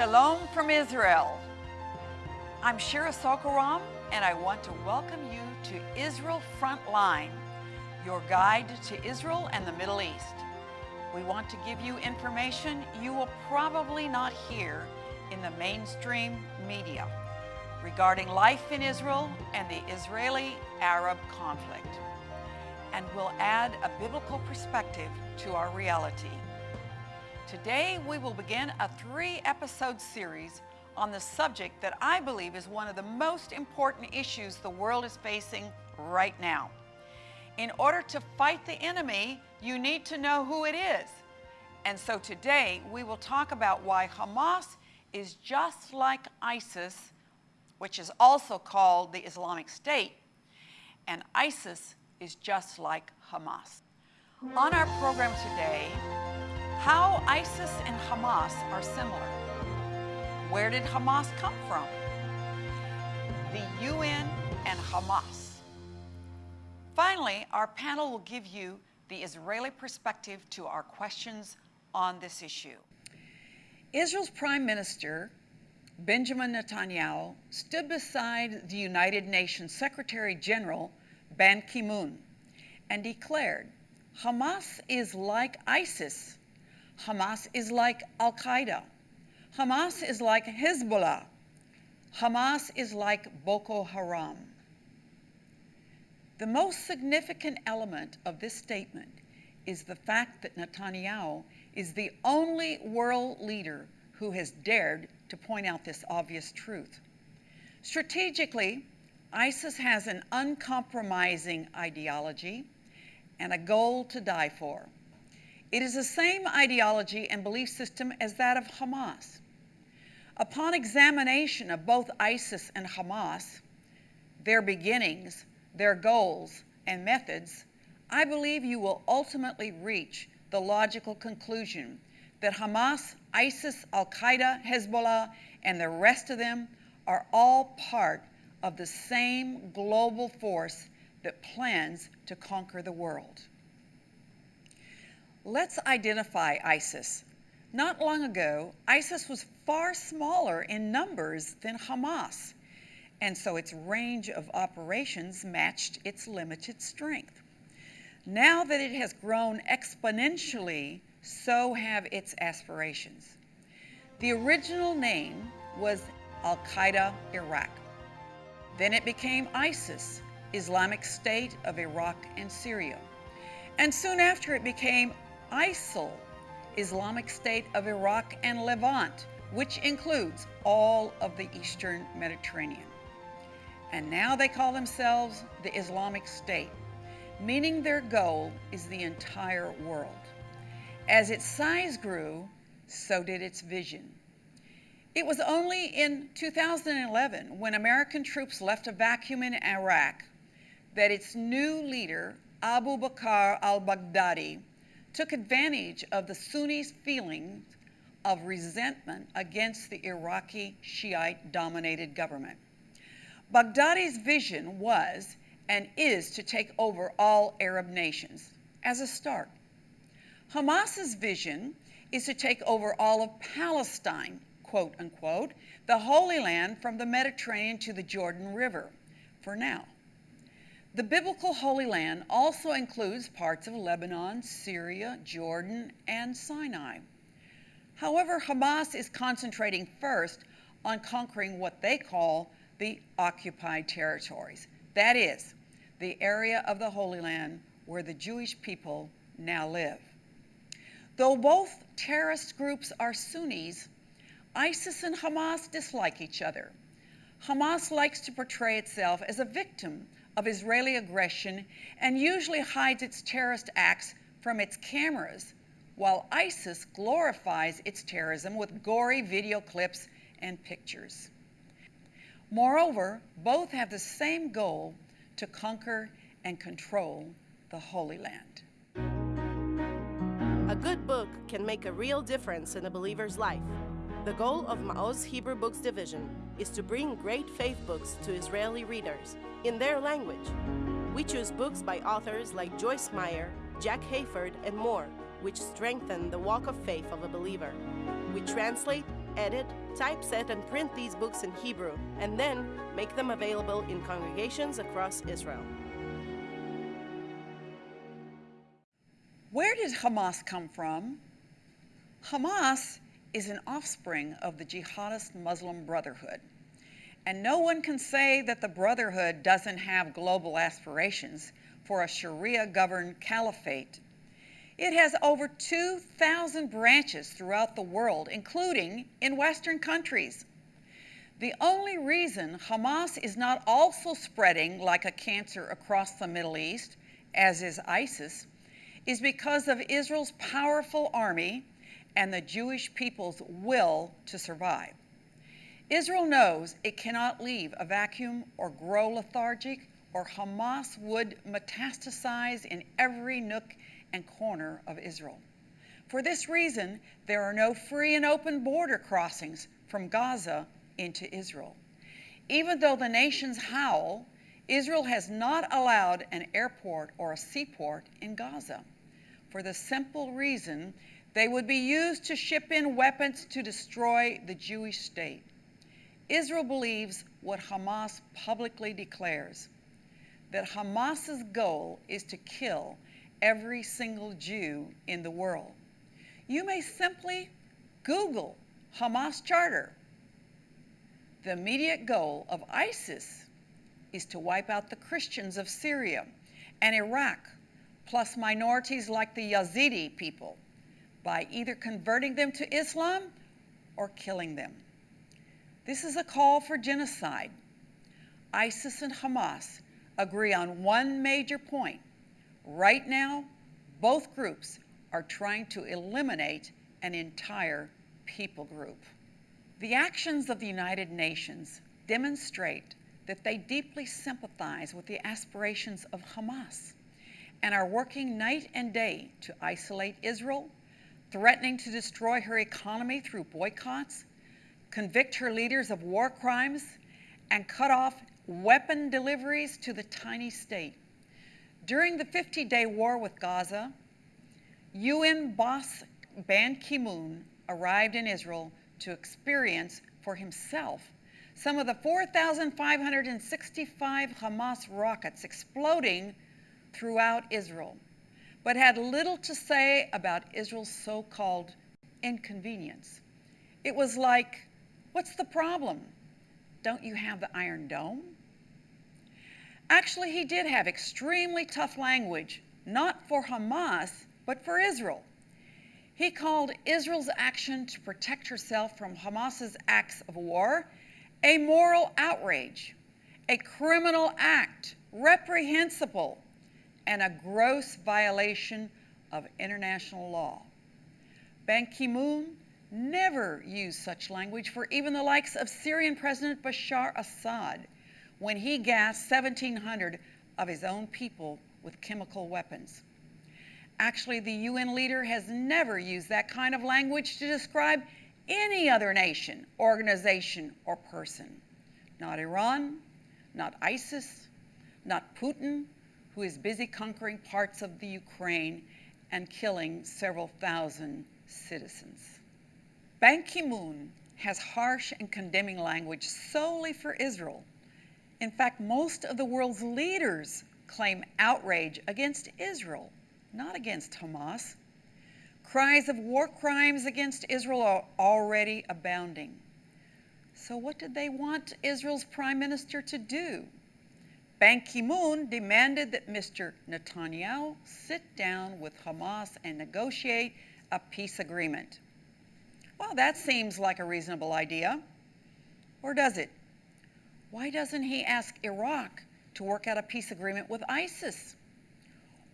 Shalom from Israel. I'm Shira Sorko-Ram, and I want to welcome you to Israel Frontline, your guide to Israel and the Middle East. We want to give you information you will probably not hear in the mainstream media regarding life in Israel and the Israeli-Arab conflict, and we'll add a biblical perspective to our reality. Today, we will begin a three-episode series on the subject that I believe is one of the most important issues the world is facing right now. In order to fight the enemy, you need to know who it is. And so today, we will talk about why Hamas is just like ISIS, which is also called the Islamic State, and ISIS is just like Hamas. On our program today, how ISIS and Hamas are similar. Where did Hamas come from? The UN and Hamas. Finally, our panel will give you the Israeli perspective to our questions on this issue. Israel's Prime Minister, Benjamin Netanyahu, stood beside the United Nations Secretary General, Ban Ki-moon, and declared, Hamas is like ISIS Hamas is like Al Qaeda. Hamas is like Hezbollah. Hamas is like Boko Haram. The most significant element of this statement is the fact that Netanyahu is the only world leader who has dared to point out this obvious truth. Strategically, ISIS has an uncompromising ideology and a goal to die for. It is the same ideology and belief system as that of Hamas. Upon examination of both ISIS and Hamas, their beginnings, their goals, and methods, I believe you will ultimately reach the logical conclusion that Hamas, ISIS, Al Qaeda, Hezbollah, and the rest of them are all part of the same global force that plans to conquer the world. Let's identify ISIS. Not long ago, ISIS was far smaller in numbers than Hamas, and so its range of operations matched its limited strength. Now that it has grown exponentially, so have its aspirations. The original name was Al Qaeda Iraq. Then it became ISIS, Islamic State of Iraq and Syria. And soon after it became ISIL, Islamic State of Iraq and Levant, which includes all of the Eastern Mediterranean. And now they call themselves the Islamic State, meaning their goal is the entire world. As its size grew, so did its vision. It was only in 2011, when American troops left a vacuum in Iraq, that its new leader, Abu Bakr al-Baghdadi, took advantage of the Sunnis' feelings of resentment against the Iraqi Shiite-dominated government. Baghdadi's vision was and is to take over all Arab nations as a start. Hamas's vision is to take over all of Palestine, quote unquote, the Holy Land from the Mediterranean to the Jordan River, for now. The biblical Holy Land also includes parts of Lebanon, Syria, Jordan, and Sinai. However, Hamas is concentrating first on conquering what they call the occupied territories. That is, the area of the Holy Land where the Jewish people now live. Though both terrorist groups are Sunnis, ISIS and Hamas dislike each other. Hamas likes to portray itself as a victim of Israeli aggression and usually hides its terrorist acts from its cameras, while ISIS glorifies its terrorism with gory video clips and pictures. Moreover, both have the same goal to conquer and control the Holy Land. A good book can make a real difference in a believer's life. The goal of Maoz Hebrew Books Division is to bring great faith books to Israeli readers in their language. We choose books by authors like Joyce Meyer, Jack Hayford, and more, which strengthen the walk of faith of a believer. We translate, edit, typeset, and print these books in Hebrew, and then make them available in congregations across Israel. Where did Hamas come from? Hamas is an offspring of the jihadist Muslim Brotherhood. And no one can say that the Brotherhood doesn't have global aspirations for a Sharia governed caliphate. It has over 2,000 branches throughout the world, including in Western countries. The only reason Hamas is not also spreading like a cancer across the Middle East, as is ISIS, is because of Israel's powerful army and the Jewish people's will to survive. Israel knows it cannot leave a vacuum or grow lethargic, or Hamas would metastasize in every nook and corner of Israel. For this reason, there are no free and open border crossings from Gaza into Israel. Even though the nations howl, Israel has not allowed an airport or a seaport in Gaza for the simple reason they would be used to ship in weapons to destroy the Jewish state. Israel believes what Hamas publicly declares that Hamas's goal is to kill every single Jew in the world. You may simply Google Hamas Charter. The immediate goal of ISIS is to wipe out the Christians of Syria and Iraq, plus minorities like the Yazidi people by either converting them to Islam or killing them. This is a call for genocide. ISIS and Hamas agree on one major point. Right now, both groups are trying to eliminate an entire people group. The actions of the United Nations demonstrate that they deeply sympathize with the aspirations of Hamas and are working night and day to isolate Israel threatening to destroy her economy through boycotts, convict her leaders of war crimes, and cut off weapon deliveries to the tiny state. During the 50 day war with Gaza, UN boss Ban Ki moon arrived in Israel to experience for himself some of the 4,565 Hamas rockets exploding throughout Israel but had little to say about Israel's so called inconvenience. It was like, what's the problem? Don't you have the Iron Dome? Actually, he did have extremely tough language, not for Hamas, but for Israel. He called Israel's action to protect herself from Hamas's acts of war a moral outrage, a criminal act, reprehensible, and a gross violation of international law. Ban Ki moon never used such language for even the likes of Syrian President Bashar Assad when he gassed 1,700 of his own people with chemical weapons. Actually, the UN leader has never used that kind of language to describe any other nation, organization, or person. Not Iran, not ISIS, not Putin, who is busy conquering parts of the Ukraine and killing several thousand citizens. Ban Ki moon has harsh and condemning language solely for Israel. In fact, most of the world's leaders claim outrage against Israel, not against Hamas. Cries of war crimes against Israel are already abounding. So, what did they want Israel's prime minister to do? Ban Ki moon demanded that Mr. Netanyahu sit down with Hamas and negotiate a peace agreement. Well, that seems like a reasonable idea. Or does it? Why doesn't he ask Iraq to work out a peace agreement with ISIS?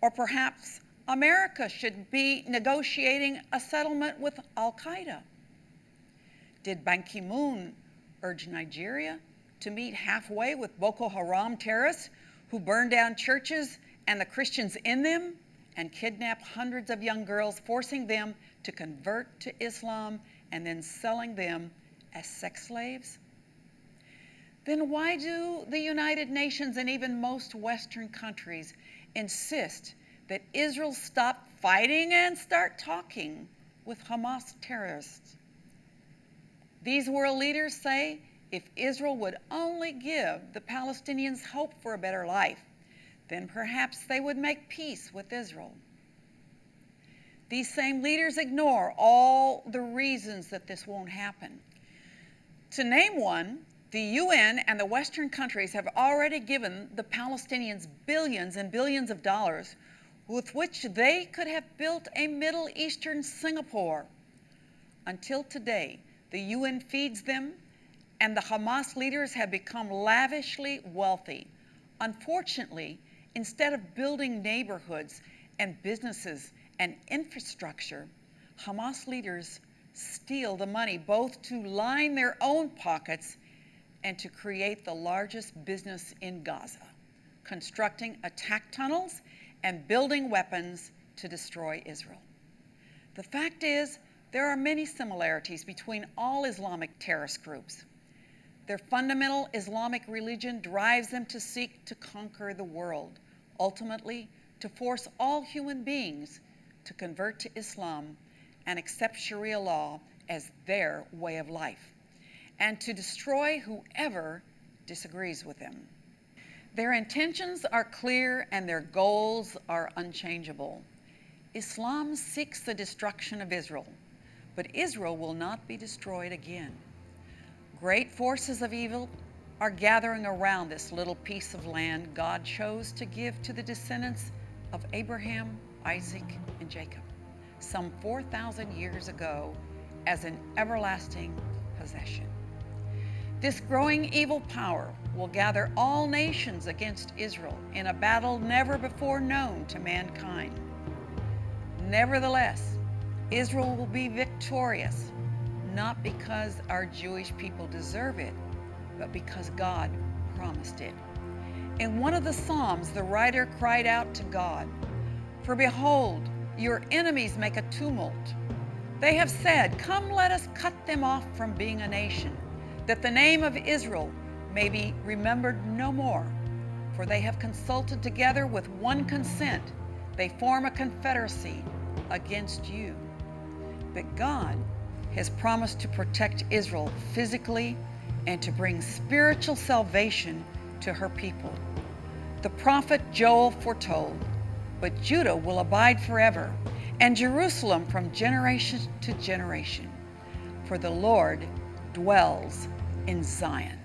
Or perhaps America should be negotiating a settlement with Al Qaeda? Did Ban Ki moon urge Nigeria to meet halfway with Boko Haram terrorists who burn down churches and the Christians in them and kidnap hundreds of young girls, forcing them to convert to Islam and then selling them as sex slaves? Then why do the United Nations and even most Western countries insist that Israel stop fighting and start talking with Hamas terrorists? These world leaders say if Israel would only give the Palestinians hope for a better life, then perhaps they would make peace with Israel. These same leaders ignore all the reasons that this won't happen. To name one, the UN and the Western countries have already given the Palestinians billions and billions of dollars with which they could have built a Middle Eastern Singapore. Until today, the UN feeds them, and the Hamas leaders have become lavishly wealthy. Unfortunately, instead of building neighborhoods and businesses and infrastructure, Hamas leaders steal the money both to line their own pockets and to create the largest business in Gaza, constructing attack tunnels and building weapons to destroy Israel. The fact is, there are many similarities between all Islamic terrorist groups. Their fundamental Islamic religion drives them to seek to conquer the world, ultimately, to force all human beings to convert to Islam and accept Sharia law as their way of life, and to destroy whoever disagrees with them. Their intentions are clear and their goals are unchangeable. Islam seeks the destruction of Israel, but Israel will not be destroyed again. Great forces of evil are gathering around this little piece of land God chose to give to the descendants of Abraham, Isaac, and Jacob some 4,000 years ago as an everlasting possession. This growing evil power will gather all nations against Israel in a battle never before known to mankind. Nevertheless, Israel will be victorious, not because our Jewish people deserve it, but because God promised it. In one of the Psalms, the writer cried out to God, For behold, your enemies make a tumult. They have said, Come, let us cut them off from being a nation, that the name of Israel may be remembered no more. For they have consulted together with one consent. They form a confederacy against you. But God has promised to protect Israel physically and to bring spiritual salvation to her people. The prophet Joel foretold, but Judah will abide forever, and Jerusalem from generation to generation. For the Lord dwells in Zion.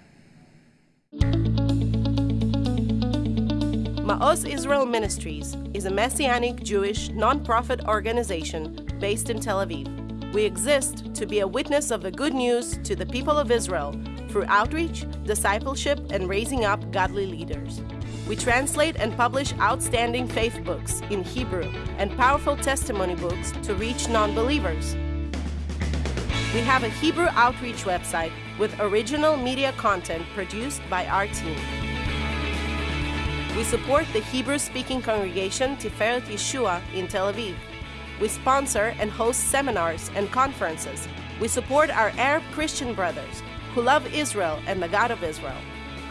Ma'oz Israel Ministries is a messianic Jewish nonprofit organization based in Tel Aviv. We exist to be a witness of the good news to the people of Israel through outreach, discipleship, and raising up godly leaders. We translate and publish outstanding faith books in Hebrew and powerful testimony books to reach non believers. We have a Hebrew outreach website with original media content produced by our team. We support the Hebrew speaking congregation Tiferet Yeshua in Tel Aviv. We sponsor and host seminars and conferences. We support our Arab Christian brothers who love Israel and the God of Israel.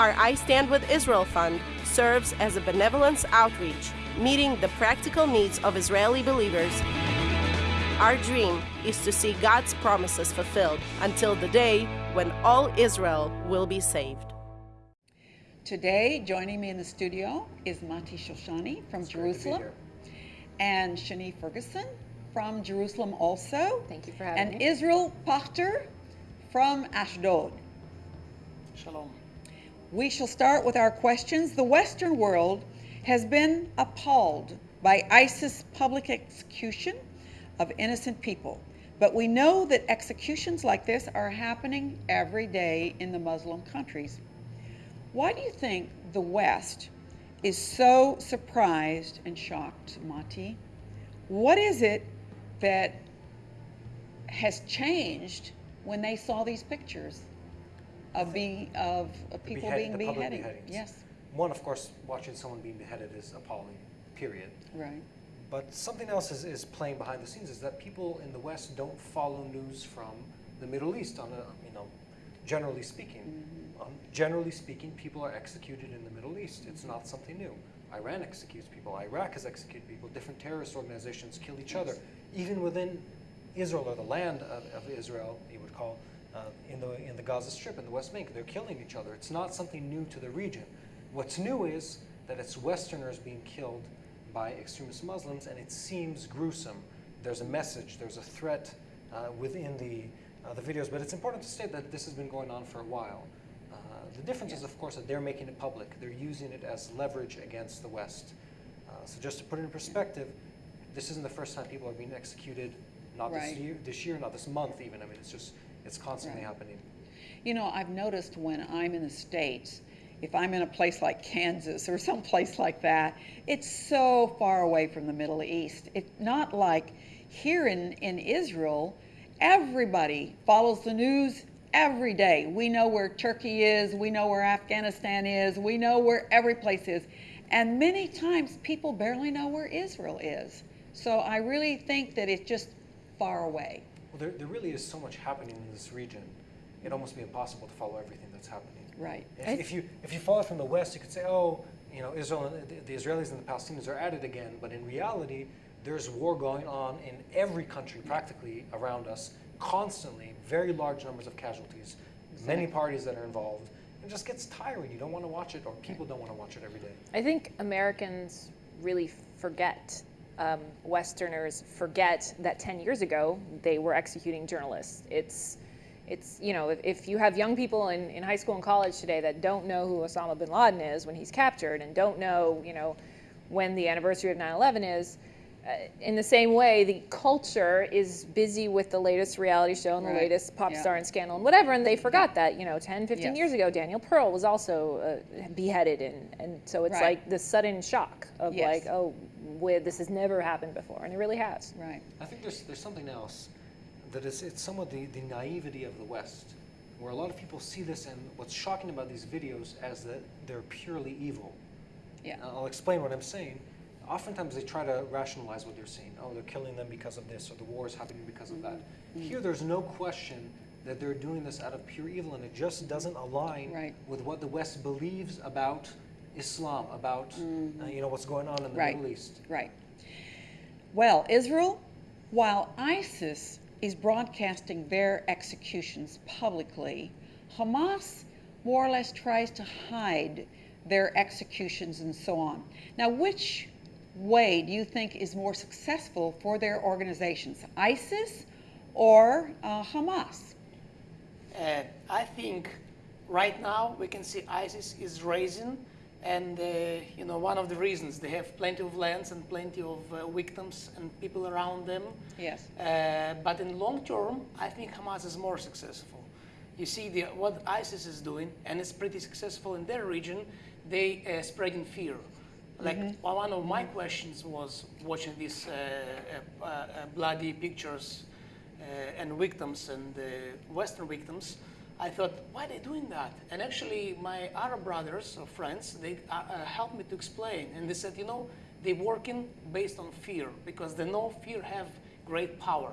Our I Stand with Israel Fund serves as a benevolence outreach, meeting the practical needs of Israeli believers. Our dream is to see God's promises fulfilled until the day when all Israel will be saved. Today, joining me in the studio is Mati Shoshani from Jerusalem and Shani Ferguson from Jerusalem also. Thank you for having and me. Israel Pachter from Ashdod. Shalom. We shall start with our questions. The Western world has been appalled by ISIS public execution of innocent people. But we know that executions like this are happening every day in the Muslim countries. Why do you think the West is so surprised and shocked, Mati? What is it that has changed when they saw these pictures of being of, of people Behead- being beheaded? beheadings. Yes, One, of course, watching someone being beheaded is appalling, period. right. But something else is, is playing behind the scenes is that people in the West don't follow news from the Middle East on a, you know, generally speaking. Mm-hmm. Um, generally speaking, people are executed in the Middle East. It's not something new. Iran executes people. Iraq has executed people. Different terrorist organizations kill each other. Even within Israel or the land of, of Israel, you would call, uh, in the in the Gaza Strip in the West Bank. They're killing each other. It's not something new to the region. What's new is that it's Westerners being killed by extremist Muslims, and it seems gruesome. There's a message. There's a threat uh, within the uh, the videos, but it's important to state that this has been going on for a while. Uh, the difference is, of course, that they're making it public. They're using it as leverage against the West. Uh, so just to put it in perspective, this isn't the first time people are being executed. Not Right. this year, this year, not this month, even. I mean, it's just it's constantly Right. happening. You know, I've noticed when I'm in the States, if I'm in a place like Kansas or some place like that, it's so far away from the Middle East. It's not like here in, in Israel, everybody follows the news every day. We know where Turkey is, we know where Afghanistan is, we know where every place is. And many times people barely know where Israel is. So I really think that it's just far away. Well, there, there really is so much happening in this region. It'd almost be impossible to follow everything that's happening. Right. If, if you if you follow it from the West, you could say, oh, you know, Israel and the, the Israelis and the Palestinians are at it again. But in reality, there's war going on in every country practically around us, constantly. Very large numbers of casualties, many parties that are involved. It just gets tiring. You don't want to watch it, or people don't want to watch it every day. I think Americans really forget, um, Westerners forget that 10 years ago they were executing journalists. It's, it's you know, if, if you have young people in, in high school and college today that don't know who Osama bin Laden is when he's captured and don't know, you know, when the anniversary of 9 11 is, in the same way, the culture is busy with the latest reality show and the latest pop Yeah. star and scandal and whatever, and they forgot that, you know, 10, 15 Yes. years ago, Daniel Pearl was also uh, beheaded, and, and so it's Right. like the sudden shock of Yes. like, oh, wait, this has never happened before, and it really has. Right. I think there's there's something else that is it's somewhat the, the naivety of the West, where a lot of people see this and what's shocking about these videos as that they're purely evil. Yeah. I'll explain what I'm saying. Oftentimes they try to rationalize what they're seeing. Oh, they're killing them because of this, or the war is happening because of that. Mm-hmm. Here, there's no question that they're doing this out of pure evil, and it just doesn't align Right. with what the West believes about Islam, about uh, you know what's going on in the. Right. Middle East. Right. Well, Israel, while ISIS is broadcasting their executions publicly, Hamas more or less tries to hide their executions and so on. Now, which way do you think is more successful for their organizations, ISIS or uh, Hamas? Uh, I think right now we can see ISIS is raising, and uh, you know one of the reasons they have plenty of lands and plenty of uh, victims and people around them. Yes. Uh, but in long term, I think Hamas is more successful. You see the, what ISIS is doing, and it's pretty successful in their region. They uh, spreading fear. Like well, one of my questions was watching these uh, uh, uh, bloody pictures uh, and victims and uh, Western victims. I thought, why are they doing that? And actually, my Arab brothers or friends, they uh, helped me to explain. And they said, you know, they're working based on fear because they know fear have great power.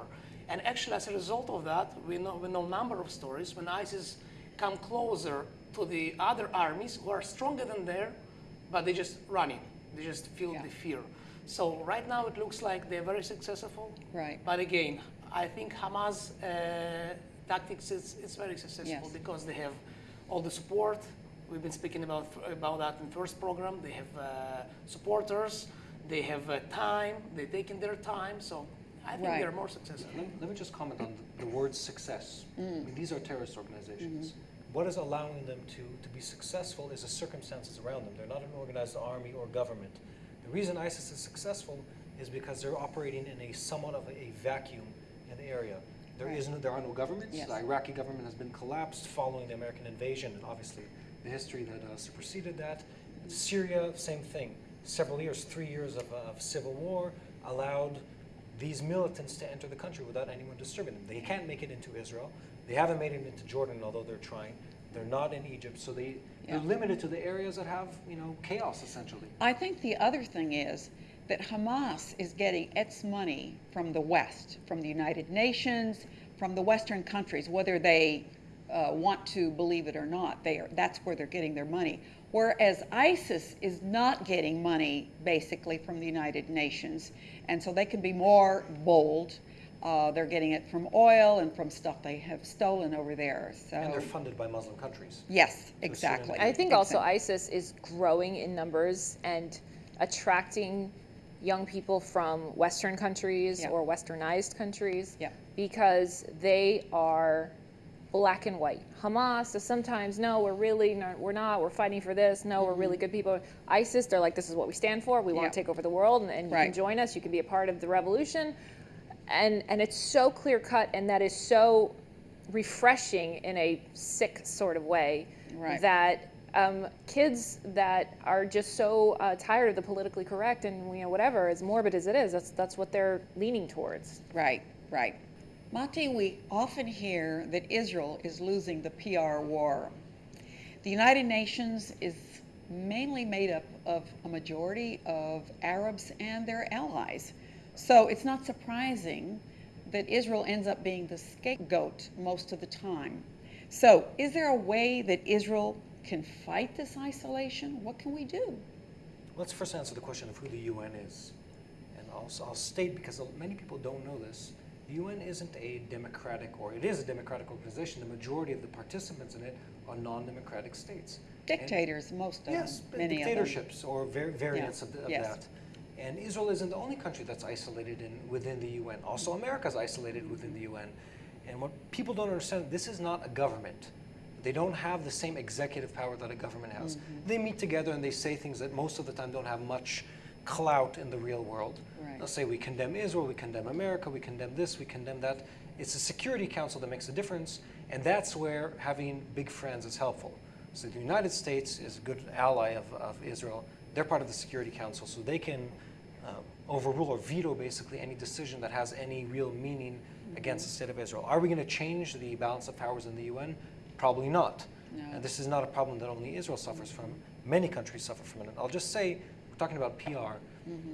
And actually, as a result of that, we know we know a number of stories when ISIS come closer to the other armies who are stronger than there, but they just running. They just feel Yeah. the fear. So right now it looks like they're very successful. Right. But again, I think Hamas uh, tactics is, is very successful Yes. because they have all the support. We've been speaking about about that in first program. They have uh, supporters. They have uh, time. They're taking their time. So I think Right. they're more successful. Let, let me just comment on the, the word success. I mean, these are terrorist organizations. Mm-hmm. What is allowing them to, to be successful is the circumstances around them. They're not an organized army or government. The reason ISIS is successful is because they're operating in a somewhat of a, vacuum in the area. There Right. no, there are no governments. Yes. The Iraqi government has been collapsed following the American invasion, and obviously the history that uh, superseded that. Syria, same thing. Several years, three years of, uh, of civil war allowed these militants to enter the country without anyone disturbing them. They can't make it into Israel. They haven't made it into Jordan, although they're trying. They're not in Egypt, so they, Yeah. they're limited to the areas that have, you know, chaos essentially. I think the other thing is that Hamas is getting its money from the West, from the United Nations, from the Western countries, whether they uh, want to believe it or not. They are, that's where they're getting their money. Whereas ISIS is not getting money basically from the United Nations, and so they can be more bold. Uh, they're getting it from oil and from stuff they have stolen over there. So And they're funded by Muslim countries. yes, exactly. I think also ISIS is growing in numbers and attracting young people from Western countries Yeah. or Westernized countries Yeah. because they are black and white. Hamas is sometimes no, we're really not, we're not. We're fighting for this. No, we're really good people. ISIS, they're like, this is what we stand for. We want Mm-hmm. Yeah. to take over the world, and, and you can join us. You can be a part of the revolution. And and it's so clear cut, and that is so refreshing in a sick sort of way Right. that um, kids that are just so uh, tired of the politically correct and you know whatever as morbid as it is that's that's what they're leaning towards Right, right. Mati, we often hear that Israel is losing the PR war. The United Nations is mainly made up of a majority of Arabs and their allies. So it's not surprising that Israel ends up being the scapegoat most of the time. So, is there a way that Israel can fight this isolation? What can we do? Let's first answer the question of who the UN is. And I'll, I'll state, because many people don't know this, the UN isn't a democratic, or it is a democratic organization. The majority of the participants in it are non-democratic states. And- Dictators, most of them. Yes, many dictatorships or var- variants of, the, of Yes. that. And Israel isn't the only country that's isolated in, within the UN. Also, America's isolated within the UN. And what people don't understand, this is not a government. They don't have the same executive power that a government has. Mm-hmm. They meet together and they say things that most of the time don't have much clout in the real world. Right. They'll say, we condemn Israel, we condemn America, we condemn this, we condemn that. It's the Security Council that makes a difference, and that's where having big friends is helpful. So the United States is a good ally of, of Israel. They're part of the Security Council, so they can uh, overrule or veto basically any decision that has any real meaning against the state of Israel. Are we going to change the balance of powers in the UN? Probably not. No. And this is not a problem that only Israel suffers from. Many countries suffer from it. I'll just say, we're talking about PR.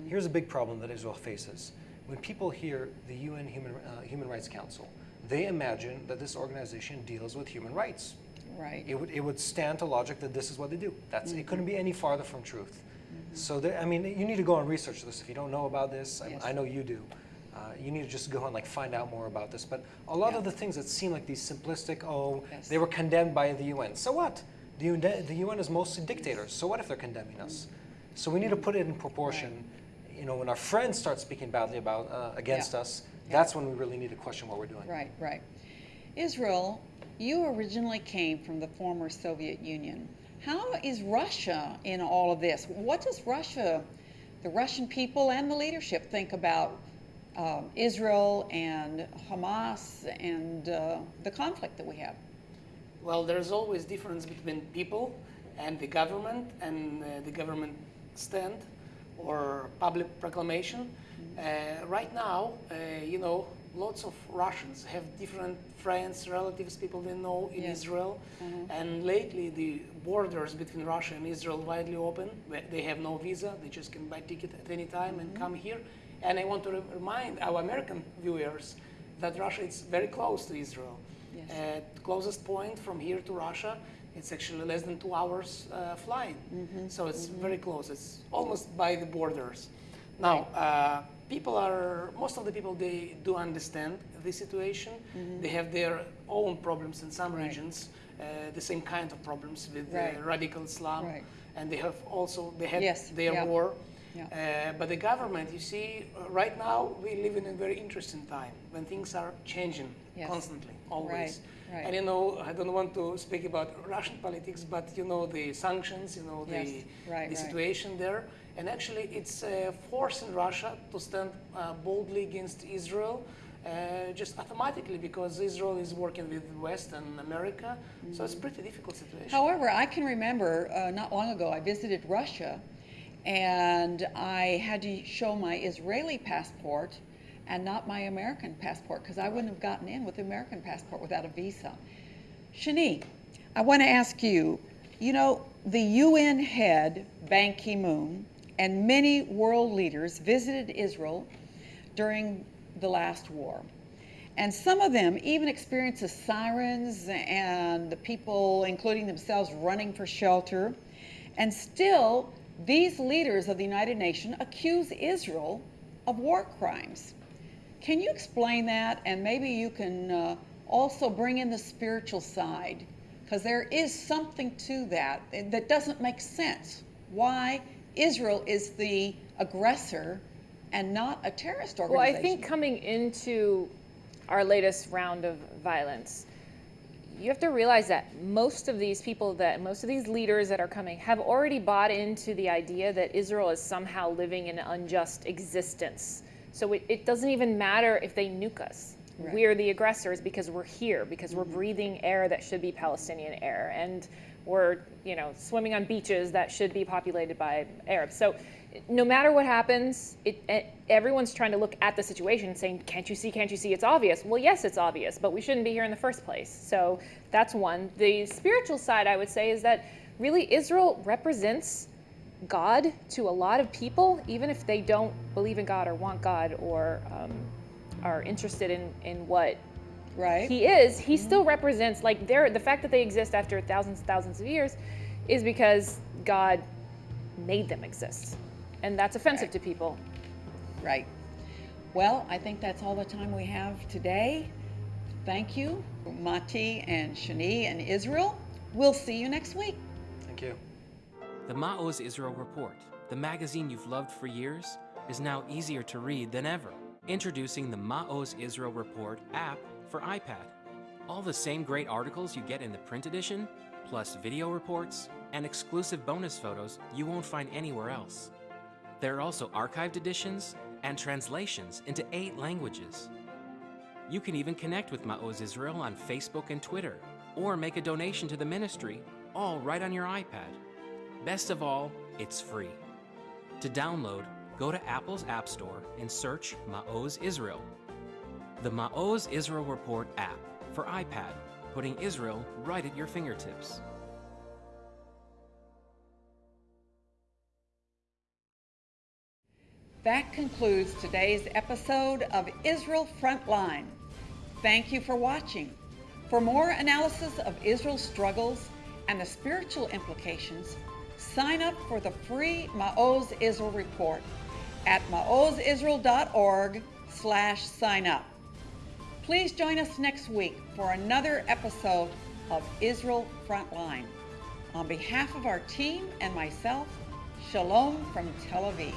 Here's a big problem that Israel faces. When people hear the UN Human, uh, Human Rights Council, they imagine that this organization deals with human rights. Right. It would, it would stand to logic that this is what they do. That's, It couldn't be any farther from truth. So, there, I mean, you need to go and research this. If you don't know about this, I- Yes. I, know you do. Uh, you need to just go and like find out more about this. But a lot Yeah. of the things that seem like these simplistic, oh, Yes. they were condemned by the UN. So what? The UN, the UN is mostly dictators. So what if they're condemning us? So we need to put it in proportion. You know, when our friends start speaking badly about uh, against Yeah. us, that's when we really need to question what we're doing. Right, right. Israel, you originally came from the former Soviet Union. How is Russia in all of this? What does Russia, the Russian people and the leadership think about um, Israel and Hamas and uh, the conflict that we have? Well, there's always difference between people and the government and uh, the government stand or public proclamation. Uh, right now, uh, you know, lots of Russians have different friends, relatives, people they know in Yes. Israel. And lately, the borders between Russia and Israel widely open. They have no visa; they just can buy ticket at any time and come here. And I want to re- remind our American viewers that Russia is very close to Israel. Yes. At closest point from here to Russia, it's actually less than two hours uh, flying. So it's very close. It's almost by the borders. Now, uh, people are most of the people they do understand the situation. They have their own problems in some Right. regions, uh, the same kind of problems with Right. radical Islam, Right. and they have also they had Yes, their yeah. war. Yeah. Uh, but the government, you see, uh, right now we live in a very interesting time when things are changing Yes. constantly, always. Right, right. And you know, I don't want to speak about Russian politics, but you know the sanctions, you know the Yes, right, the situation there, and actually it's forcing Russia to stand uh, boldly against Israel. Uh, just automatically because Israel is working with the West and America, so it's a pretty difficult situation. However, I can remember uh, not long ago I visited Russia and I had to show my Israeli passport and not my American passport because I wouldn't have gotten in with the American passport without a visa. Shani, I want to ask you you know, the UN head, Ban Ki moon, and many world leaders visited Israel during the last war. And some of them even experienced the sirens and the people, including themselves, running for shelter. And still, these leaders of the United Nations accuse Israel of war crimes. Can you explain that? And maybe you can uh, also bring in the spiritual side, because there is something to that that doesn't make sense. Why Israel is the aggressor and not a terrorist organization. Well. I think coming into our latest round of violence, you have to realize that most of these people that most of these leaders that are coming have already bought into the idea that Israel is somehow living an unjust existence. So it, it doesn't even matter if they nuke us. Right. We're the aggressors because we're here, because we're breathing air that should be Palestinian air, and we're you know swimming on beaches that should be populated by Arabs. So no matter what happens, it, e- everyone's trying to look at the situation and saying, "Can't you see? Can't you see? It's obvious." Well, yes, it's obvious, but we shouldn't be here in the first place. So that's one. The spiritual side, I would say, is that really Israel represents God to a lot of people, even if they don't believe in God or want God or um, are interested in, in what right? he is, he mm-hmm. still represents like they're the fact that they exist after thousands and thousands of years is because God made them exist. And that's offensive to people. Right. Well, I think that's all the time we have today. Thank you, Mati and Shani and Israel. We'll see you next week. Thank you. The Ma'oz Israel Report, the magazine you've loved for years, is now easier to read than ever. Introducing the Ma'oz Israel Report app for iPad. All the same great articles you get in the print edition, plus video reports and exclusive bonus photos you won't find anywhere else. There are also archived editions and translations into eight languages. You can even connect with Ma'oz Israel on Facebook and Twitter, or make a donation to the ministry, all right on your iPad. Best of all, it's free. To download, go to Apple's App Store and search Ma'oz Israel. The Ma'oz Israel Report app for iPad, putting Israel right at your fingertips. That concludes today's episode of Israel Frontline. Thank you for watching. For more analysis of Israel's struggles and the spiritual implications, sign up for the free Ma'oz Israel report at maozisrael.org slash sign up. Please join us next week for another episode of Israel Frontline. On behalf of our team and myself, Shalom from Tel Aviv.